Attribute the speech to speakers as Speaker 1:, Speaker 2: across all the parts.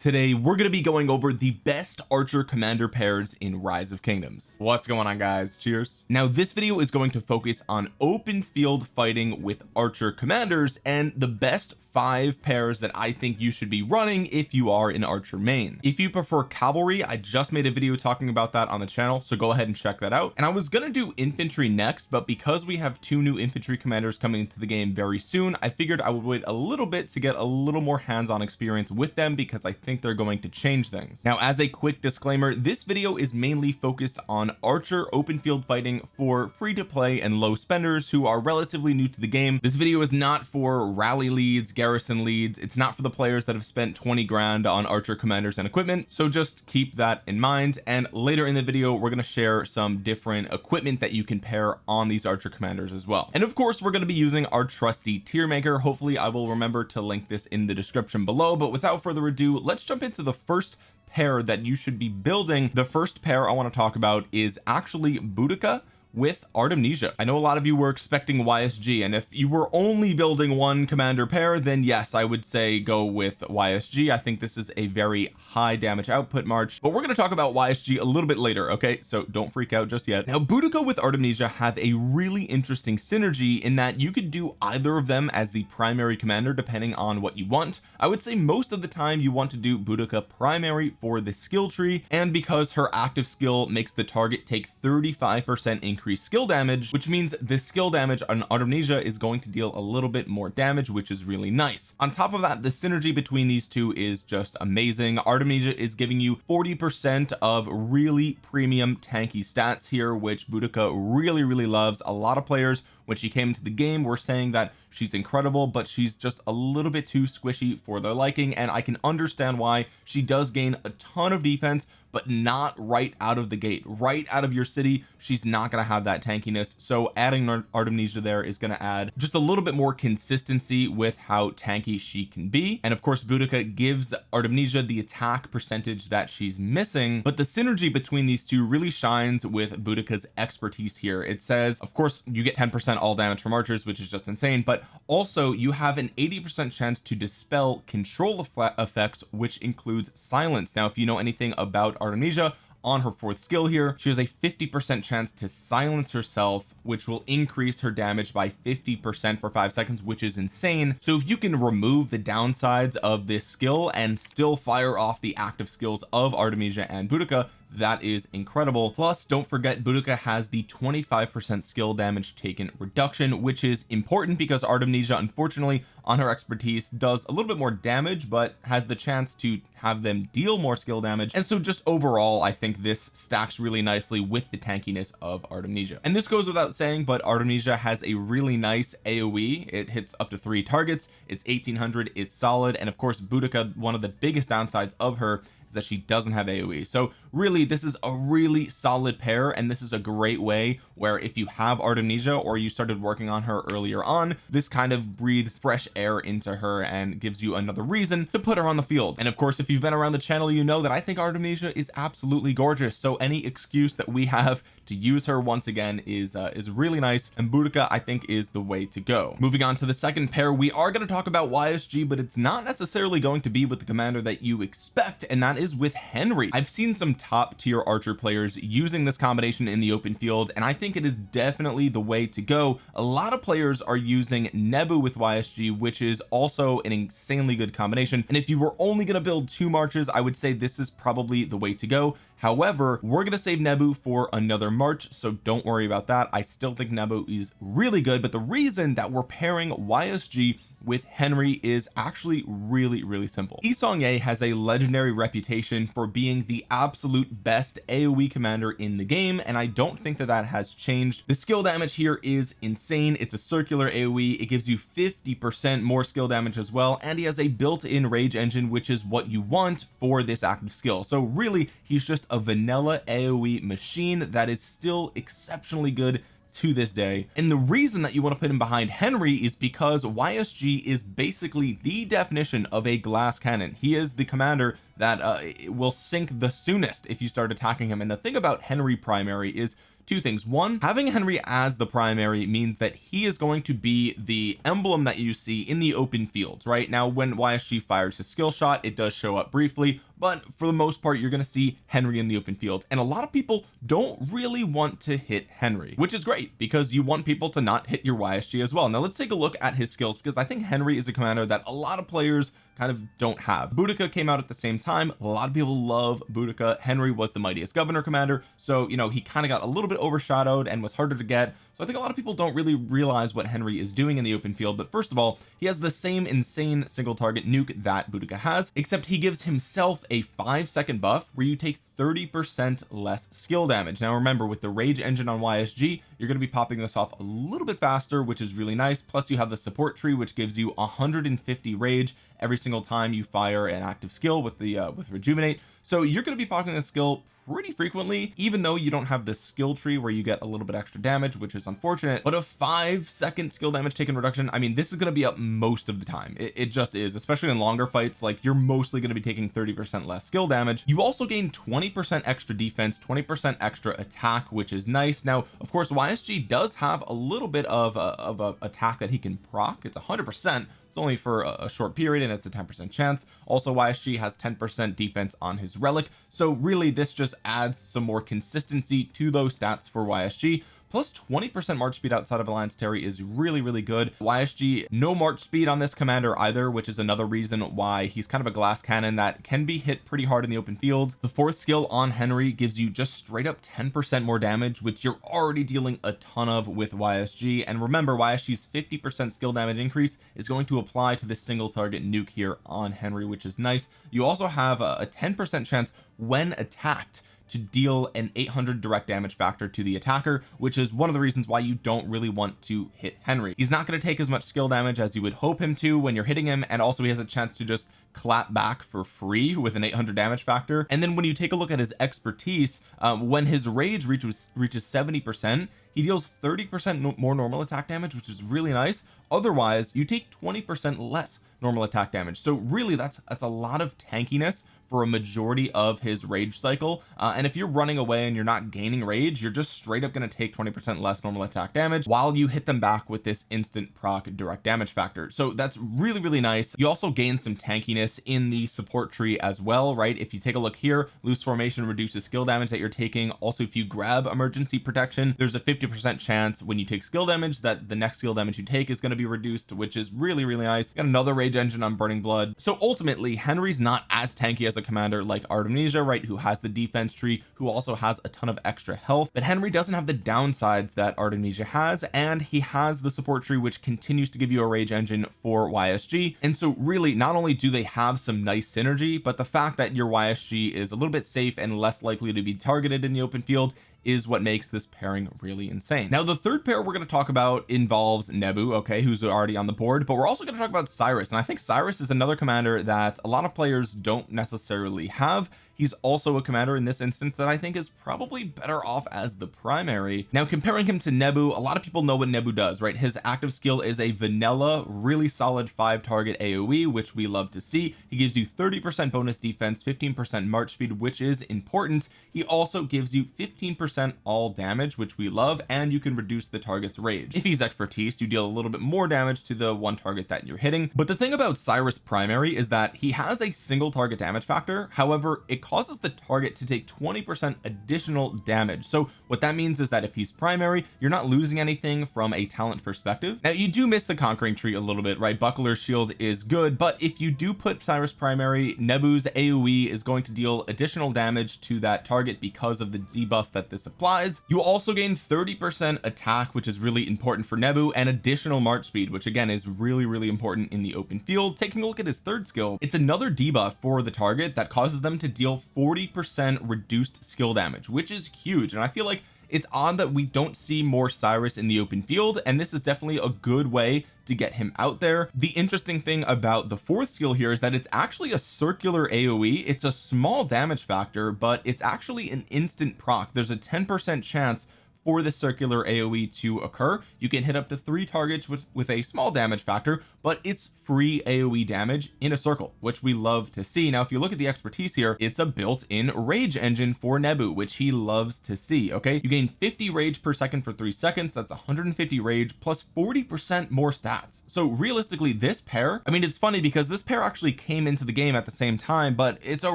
Speaker 1: today we're going to be going over the best archer commander pairs in rise of kingdoms. What's going on guys? Cheers. Now this video is going to focus on open field fighting with archer commanders and the best five pairs that I think you should be running if you are an archer main. If you prefer cavalry I just made a video talking about that on the channel so go ahead and check that out. And I was gonna do infantry next but because we have two new infantry commanders coming into the game very soon I figured I would wait a little bit to get a little more hands-on experience with them because I think think they're going to change things. Now as a quick disclaimer this video is mainly focused on archer open field fighting for free to play and low spenders who are relatively new to the game. This video is not for rally leads garrison leads. It's not for the players that have spent 20 grand on archer commanders and equipment. So just keep that in mind. And later in the video we're going to share some different equipment that you can pair on these archer commanders as well. And of course we're going to be using our trusty tier maker hopefully I will remember to link this in the description below. But without further ado let's let's jump into the first pair that you should be building. The first pair I want to talk about is actually Boudica with Artemisia I know a lot of you were expecting YSG and if you were only building one commander pair then yes I would say go with YSG I think this is a very high damage output march but we're going to talk about YSG a little bit later okay? So don't freak out just yet. Now Boudica with Artemisia have a really interesting synergy in that you could do either of them as the primary commander depending on what you want. I would say most of the time you want to do Boudica primary for the skill tree and because her active skill makes the target take 35 percent increase increased skill damage which means the skill damage on Artemisia is going to deal a little bit more damage which is really nice. On top of that the synergy between these two is just amazing. Artemisia is giving you 40 percent of really premium tanky stats here which Boudica really really loves. A lot of players when she came into the game were saying that she's incredible but she's just a little bit too squishy for their liking and I can understand why. She does gain a ton of defense but not right out of the gate. Right out of your city she's not going to have that tankiness. So adding Artemisia there is going to add just a little bit more consistency with how tanky she can be. And of course Boudica gives Artemisia the attack percentage that she's missing but the synergy between these two really shines with Boudica's expertise here. It says of course you get 10 percent all damage from archers which is just insane. But also you have an 80 percent chance to dispel control effects which includes silence. Now if you know anything about Artemisia on her fourth skill here she has a 50 percent chance to silence herself which will increase her damage by 50 percent for five seconds which is insane. So if you can remove the downsides of this skill and still fire off the active skills of Artemisia and Boudica that is incredible. Plus don't forget Boudica has the 25 percent skill damage taken reduction which is important because Artemisia unfortunately on her expertise does a little bit more damage but has the chance to have them deal more skill damage. And so just overall I think this stacks really nicely with the tankiness of Artemisia. And this goes without saying but Artemisia has a really nice AoE it hits up to three targets. It's 1800 it's solid. And of course Boudica one of the biggest downsides of her is that she doesn't have AoE so really this is a really solid pair and this is a great way where if you have Artemisia or you started working on her earlier on this kind of breathes fresh air into her and gives you another reason to put her on the field. And of course if you've been around the channel you know that I think Artemisia is absolutely gorgeous. So any excuse that we have to use her once again is uh, is really nice and Boudica I think is the way to go. Moving on to the second pair we are going to talk about YSG but it's not necessarily going to be with the commander that you expect and that is with Henry. I've seen some top tier archer players using this combination in the open field and I think it is definitely the way to go. A lot of players are using Nebu with YSG which is also an insanely good combination and if you were only going to build two marches I would say this is probably the way to go. However we're going to save Nebu for another March so don't worry about that. I still think Nebu is really good but the reason that we're pairing YSG with Henry is actually really really simple. Yi Seong-Gye has a legendary reputation for being the absolute best AoE commander in the game and I don't think that that has changed. The skill damage here is insane. It's a circular AoE it gives you 50 percent more skill damage as well and he has a built-in rage engine which is what you want for this active skill. So really he's just a vanilla AoE machine that is still exceptionally good to this day. And the reason that you want to put him behind Henry is because YSG is basically the definition of a glass cannon. He is the commander that uh, will sink the soonest if you start attacking him. And the thing about Henry primary is two things. One having Henry as the primary means that he is going to be the emblem that you see in the open fields right? Now when YSG fires his skill shot it does show up briefly but for the most part you're going to see Henry in the open field and a lot of people don't really want to hit Henry which is great because you want people to not hit your YSG as well. Now let's take a look at his skills because I think Henry is a commander that a lot of players kind of don't have. Boudica came out at the same time. A lot of people love Boudica. Henry was the mightiest governor commander so you know he kind of got a little bit overshadowed and was harder to get I think a lot of people don't really realize what Henry is doing in the open field but first of all he has the same insane single target nuke that Boudica has except he gives himself a five second buff where you take 30 percent less skill damage. Now remember with the rage engine on YSG you're going to be popping this off a little bit faster which is really nice. Plus you have the support tree which gives you 150 rage every single time you fire an active skill with the uh, with rejuvenate so you're going to be popping this skill pretty frequently even though you don't have this skill tree where you get a little bit extra damage which is unfortunate. But a five second skill damage taken reduction I mean this is going to be up most of the time. It, it just is especially in longer fights like you're mostly going to be taking 30 percent less skill damage. You also gain 20 percent extra defense 20 percent extra attack which is nice. Now of course YSG does have a little bit of a, of a attack that he can proc. It's 100 percent it's only for a, short period and it's a 10 percent chance. Also YSG has 10 percent defense on his relic. So really this just adds some more consistency to those stats for YSG plus 20 percent march speed outside of alliance terry is really really good. Ysg no march speed on this commander either which is another reason why he's kind of a glass cannon that can be hit pretty hard in the open field. The fourth skill on henry gives you just straight up 10 percent more damage which you're already dealing a ton of with ysg and remember ysg's 50 percent skill damage increase is going to apply to this single target nuke here on henry which is nice. You also have a 10 percent chance when attacked to deal an 800 direct damage factor to the attacker which is one of the reasons why you don't really want to hit Henry. He's not going to take as much skill damage as you would hope him to when you're hitting him and also he has a chance to just clap back for free with an 800 damage factor. And then when you take a look at his expertise um, when his rage reaches reaches 70 percent he deals 30 percent more normal attack damage which is really nice. Otherwise you take 20 percent less normal attack damage. So really that's that's a lot of tankiness for a majority of his rage cycle. Uh, and if you're running away and you're not gaining rage you're just straight up going to take 20 percent less normal attack damage while you hit them back with this instant proc direct damage factor. So that's really really nice. You also gain some tankiness in the support tree as well right? If you take a look here loose formation reduces skill damage that you're taking. Also if you grab emergency protection there's a 50 percent chance when you take skill damage that the next skill damage you take is going to be reduced which is really really nice. Got another rage engine on burning blood. So ultimately Henry's not as tanky as a commander like Artemisia right who has the defense tree who also has a ton of extra health. But Henry doesn't have the downsides that Artemisia has and he has the support tree which continues to give you a rage engine for YSG and so really not only do they have some nice synergy but the fact that your YSG is a little bit safe and less likely to be targeted in the open field is what makes this pairing really insane. Now the third pair we're going to talk about involves Nebu okay who's already on the board but we're also going to talk about Cyrus and I think Cyrus is another commander that a lot of players don't necessarily have he's also a commander in this instance that I think is probably better off as the primary. Now comparing him to Nebu a lot of people know what Nebu does right? His active skill is a vanilla really solid five target AoE which we love to see. He gives you 30 percent bonus defense 15 percent march speed which is important. He also gives you 15 percent all damage which we love and you can reduce the target's rage. If he's expertise you deal a little bit more damage to the one target that you're hitting. But the thing about Cyrus primary is that he has a single target damage factor. However it causes the target to take 20 percent additional damage. So what that means is that if he's primary you're not losing anything from a talent perspective. Now you do miss the conquering tree a little bit right? Buckler's shield is good but if you do put Cyrus primary Nebu's AoE is going to deal additional damage to that target because of the debuff that this applies. You also gain 30 percent attack which is really important for Nebu and additional march speed which again is really really important in the open field. Taking a look at his third skill it's another debuff for the target that causes them to deal 40 percent reduced skill damage which is huge. And I feel like it's odd that we don't see more Cyrus in the open field and this is definitely a good way to get him out there. The interesting thing about the fourth skill here is that it's actually a circular AoE it's a small damage factor but it's actually an instant proc. There's a 10 percent chance for the circular AoE to occur. You can hit up to three targets with with a small damage factor but it's free AoE damage in a circle which we love to see. Now if you look at the expertise here it's a built-in rage engine for Nebu which he loves to see okay? You gain 50 rage per second for three seconds. That's 150 rage plus 40 percent more stats. So realistically this pair I mean it's funny because this pair actually came into the game at the same time but it's a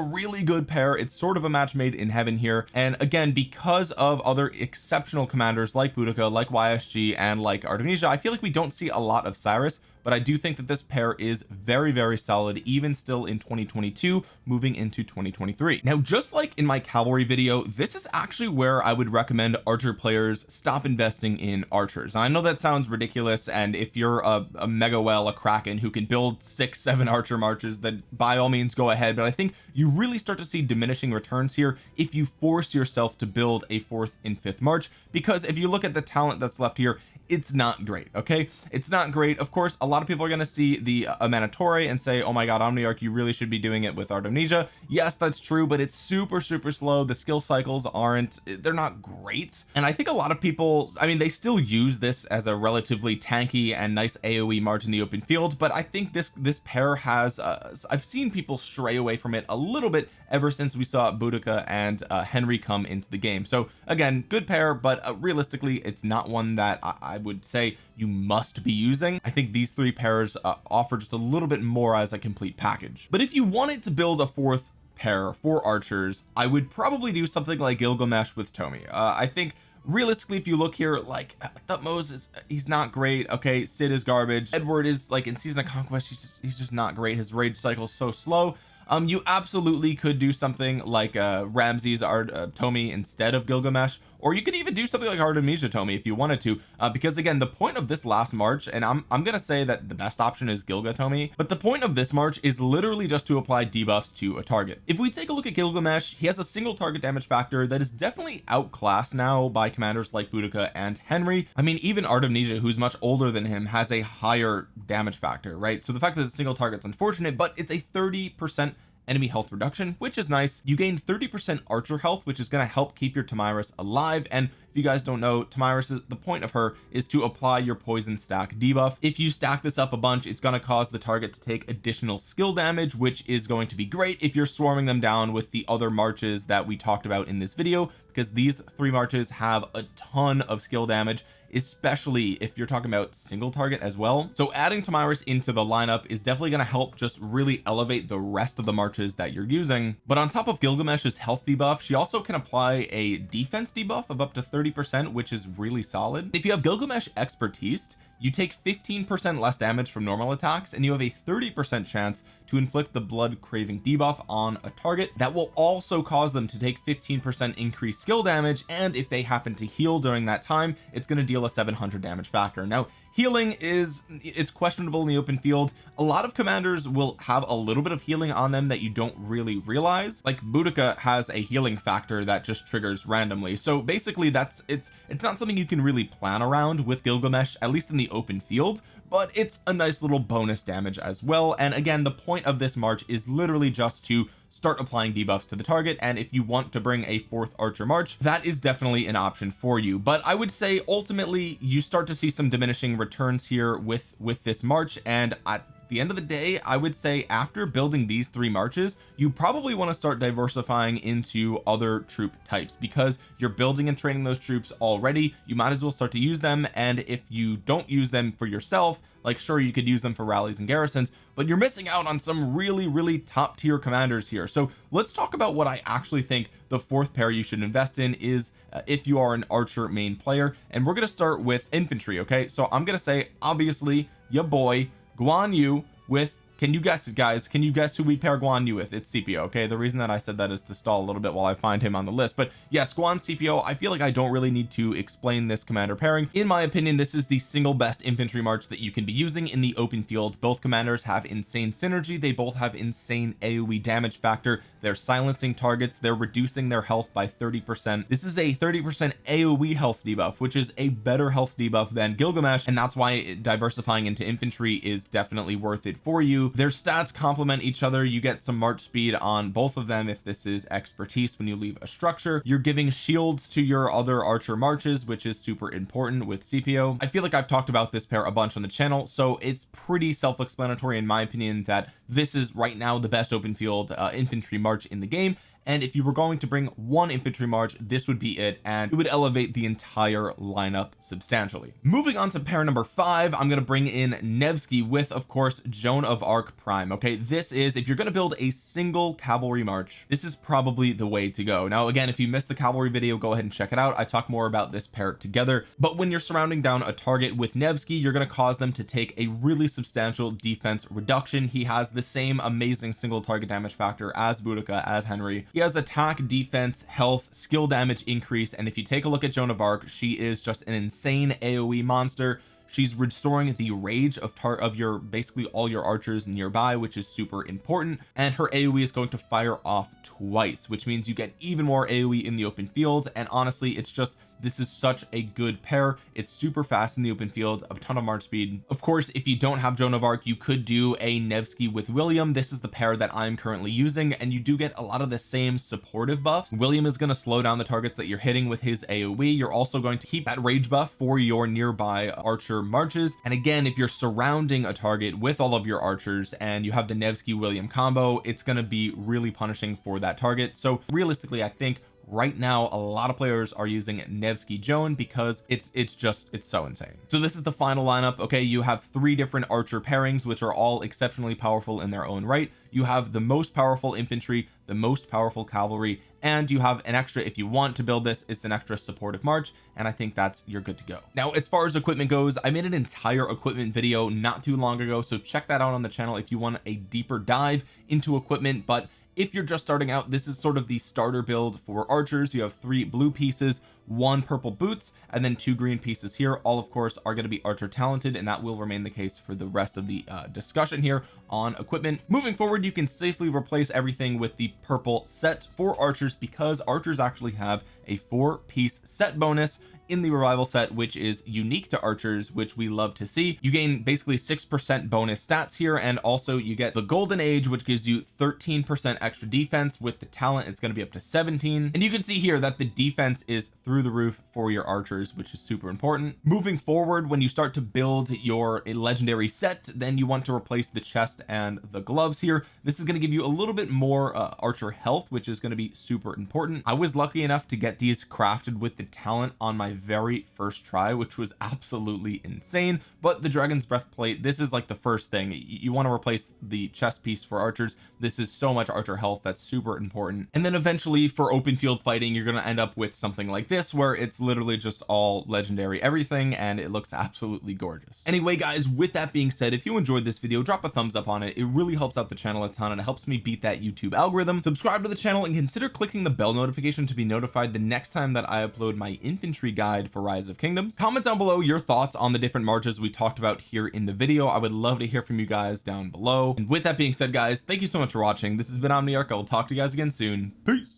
Speaker 1: really good pair. It's sort of a match made in heaven here. And again because of other exceptional commanders like Boudica like YSG and like Artemisia I feel like we don't see a lot of Cyrus but I do think that this pair is very very solid even still in 2022 moving into 2023 now just like in my cavalry video this is actually where I would recommend archer players stop investing in archers. I know that sounds ridiculous and if you're a, a mega well a kraken who can build six seven archer marches then by all means go ahead. But I think you really start to see diminishing returns here if you force yourself to build a fourth and fifth march because if you look at the talent that's left here it's not great okay? It's not great. Of course a lot of people are going to see the uh, and say oh my god Omniarch you really should be doing it with Artemisia. Yes that's true but it's super super slow. The skill cycles aren't they're not great. And I think a lot of people I mean they still use this as a relatively tanky and nice AoE march in the open field but I think this this pair has uh, I've seen people stray away from it a little bit ever since we saw Boudica and uh, Henry come into the game. So again good pair but uh, realistically it's not one that I, I, would say you must be using. I think these three pairs uh, offer just a little bit more as a complete package. But if you wanted to build a fourth pair for archers I would probably do something like Gilgamesh with Tomi uh, I think realistically if you look here like Thutmose is he's not great. Okay Cid is garbage. Edward is like in season of conquest he's just he's just not great. His rage cycle is so slow um you absolutely could do something like uh Ramses or uh, Tomi instead of Gilgamesh or you could even do something like Artemisia Tomi if you wanted to uh, because again the point of this last march and I'm I'm gonna say that the best option is Gilga Tomi but the point of this march is literally just to apply debuffs to a target. If we take a look at Gilgamesh he has a single target damage factor that is definitely outclassed now by commanders like Boudica and Henry. I mean even Artemisia who's much older than him has a higher damage factor right? So the fact that it's single target is unfortunate but it's a 30 percent enemy health reduction which is nice. You gain 30 percent archer health which is going to help keep your Tomyris alive. And if you guys don't know Tomyris the point of her is to apply your poison stack debuff. If you stack this up a bunch it's going to cause the target to take additional skill damage which is going to be great if you're swarming them down with the other marches that we talked about in this video because these three marches have a ton of skill damage especially if you're talking about single target as well. So adding Tomyris into the lineup is definitely going to help just really elevate the rest of the marches that you're using. But on top of Gilgamesh's health debuff she also can apply a defense debuff of up to 30 percent which is really solid. If you have Gilgamesh expertise you take 15% less damage from normal attacks and you have a 30% chance to inflict the blood craving debuff on a target that will also cause them to take 15% increased skill damage and if they happen to heal during that time it's going to deal a 700 damage factor. Now healing is it's questionable in the open field. A lot of commanders will have a little bit of healing on them that you don't really realize. Like Boudica has a healing factor that just triggers randomly. So basically that's it's it's not something you can really plan around with Gilgamesh at least in the open field but it's a nice little bonus damage as well. And again the point of this march is literally just to start applying debuffs to the target. And if you want to bring a fourth archer march that is definitely an option for you. But I would say ultimately you start to see some diminishing returns here with with this march. And at the end of the day I would say after building these three marches you probably want to start diversifying into other troop types because you're building and training those troops already. You might as well start to use them. And if you don't use them for yourself like sure you could use them for rallies and garrisons but you're missing out on some really really top tier commanders here. So let's talk about what I actually think the fourth pair you should invest in is uh, if you are an archer main player. And we're going to start with infantry okay? So I'm going to say obviously your boy Guan Yu with can you guess it guys can you guess who we pair Guan Yu with? It's Scipio okay? The reason that I said that is to stall a little bit while I find him on the list. But yes Guan Scipio I feel like I don't really need to explain this commander pairing. In my opinion this is the single best infantry march that you can be using in the open field. Both commanders have insane synergy. They both have insane AoE damage factor. They're silencing targets. They're reducing their health by 30 percent. This is a 30 percent AoE health debuff which is a better health debuff than Gilgamesh and that's why diversifying into infantry is definitely worth it for you their stats complement each other. You get some march speed on both of them if this is expertise. When you leave a structure you're giving shields to your other archer marches which is super important with Scipio I feel like I've talked about this pair a bunch on the channel so it's pretty self-explanatory in my opinion that this is right now the best open field uh, infantry march in the game and if you were going to bring one infantry march this would be it and it would elevate the entire lineup substantially. Moving on to pair number five I'm going to bring in Nevsky with of course Joan of Arc prime okay? This is if you're going to build a single cavalry march this is probably the way to go. Now again if you missed the cavalry video go ahead and check it out. I talk more about this pair together. But when you're surrounding down a target with Nevsky you're going to cause them to take a really substantial defense reduction. He has the same amazing single target damage factor as Boudica as Henry he has attack defense health skill damage increase and if you take a look at Joan of Arc she is just an insane AoE monster. She's restoring the rage of tar of your basically all your archers nearby which is super important and her AoE is going to fire off twice which means you get even more AoE in the open field and honestly it's just this is such a good pair. It's super fast in the open field a ton of march speed. Of course if you don't have Joan of Arc you could do a Nevsky with William. This is the pair that I'm currently using and you do get a lot of the same supportive buffs. William is going to slow down the targets that you're hitting with his AoE you're also going to keep that rage buff for your nearby archer marches. And again if you're surrounding a target with all of your archers and you have the Nevsky William combo it's going to be really punishing for that target. So realistically I think right now a lot of players are using Nevsky Joan because it's it's just it's so insane. So this is the final lineup. Okay you have three different archer pairings which are all exceptionally powerful in their own right. You have the most powerful infantry the most powerful cavalry and you have an extra if you want to build this it's an extra supportive march and I think that's you're good to go. Now as far as equipment goes I made an entire equipment video not too long ago so check that out on the channel if you want a deeper dive into equipment but if you're just starting out this is sort of the starter build for archers. You have three blue pieces one purple boots and then two green pieces here. All of course are going to be archer talented and that will remain the case for the rest of the uh, discussion here on equipment. Moving forward you can safely replace everything with the purple set for archers because archers actually have a four piece set bonus in the revival set which is unique to archers which we love to see. You gain basically six percent bonus stats here and also you get the golden age which gives you 13 percent extra defense with the talent. It's going to be up to 17 and you can see here that the defense is through the roof for your archers which is super important. Moving forward when you start to build your legendary set then you want to replace the chest and the gloves here. This is going to give you a little bit more uh, archer health which is going to be super important. I was lucky enough to get these crafted with the talent on my very first try which was absolutely insane. But the dragon's breath plate this is like the first thing. You want to replace the chest piece for archers. This is so much archer health that's super important. And then eventually for open field fighting you're going to end up with something like this where it's literally just all legendary everything and it looks absolutely gorgeous. Anyway guys with that being said if you enjoyed this video drop a thumbs up on it. It really helps out the channel a ton and it helps me beat that YouTube algorithm. Subscribe to the channel and consider clicking the bell notification to be notified the next time that I upload my infantry guide guide for rise of kingdoms. Comment down below your thoughts on the different marches we talked about here in the video. I would love to hear from you guys down below. And with that being said guys thank you so much for watching. This has been Omniarch. I will talk to you guys again soon. Peace